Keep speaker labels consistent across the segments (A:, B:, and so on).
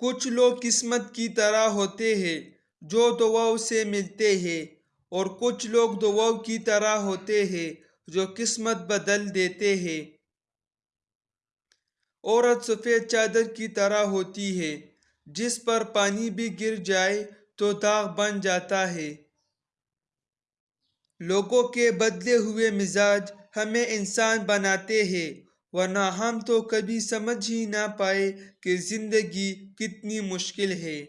A: کچھ لوگ قسمت کی طرح ہوتے ہیں جو دعاؤں سے ملتے ہیں، اور کچھ لوگ دعاؤں کی طرح ہوتے ہیں جو قسمت بدل دیتے ہیں۔ عورت سفید چادر کی طرح ہوتی ہے، جس پر پانی بھی گر جائے تو داغ بن جاتا ہے۔ لوگوں کے بدلے ہوئے مزاج ہمیں انسان بناتے ہیں۔ ورنہ ہم تو کبھی سمجھ ہی نہ پائے کہ زندگی کتنی مشکل ہے۔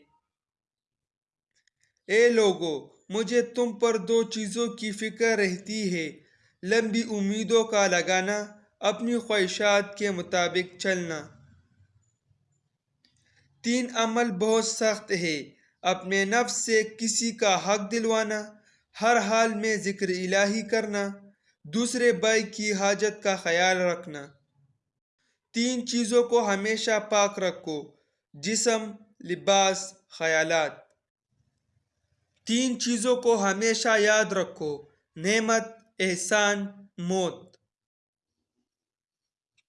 A: اے لوگو، مجھے تم پر دو چیزوں کی فکر رہتی ہے۔ لمبی امیدوں کا لگانا، اپنی خواہشات کے مطابق چلنا۔ تین، عمل بہت سخت ہے۔ اپنے نفس سے کسی کا حق دلوانا، ہر حال میں ذکر الہی کرنا، دوسرے بھائی کی حاجت کا خیال رکھنا۔ تین چیزوں کو ہمیشہ پاک رکھو جسم، لباس، خیالات۔ تین چیزوں کو ہمیشہ یاد رکھو نعمت، احسان، موت۔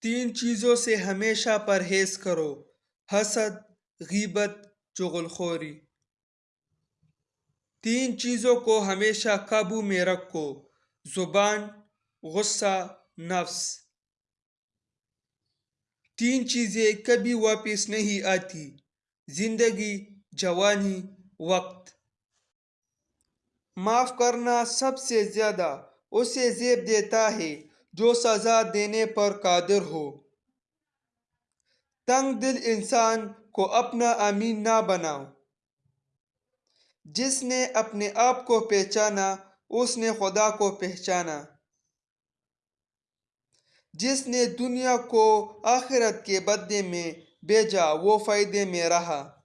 A: تین چیزوں سے ہمیشہ پرہیز کرو حسد، غیبت چغل خوری تین چیزوں کو ہمیشہ قابو میں رکھو زبان، غصہ، نفس۔ تین چیزیں کبھی واپس نہیں آتی۔ زندگی، جوانی، وقت۔ معاف کرنا سب سے زیادہ اسے زیب دیتا ہے جو سزا دینے پر قادر ہو۔ تنگ دل انسان کو اپنا امین نہ بناؤ۔ جس نے اپنے آپ کو پہچانا، اس نے خدا کو پہچانا۔ جس نے دنیا کو آخرت کے بدلے میں بھیجا وہ فائدے میں رہا۔